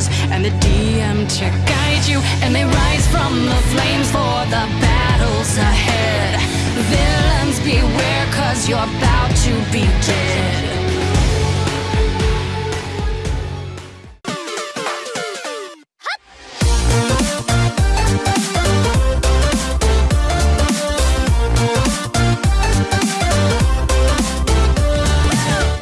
friends and the DM to guide you, and they rise from the flames for the battles ahead. Villains beware, cause you're about to be dead.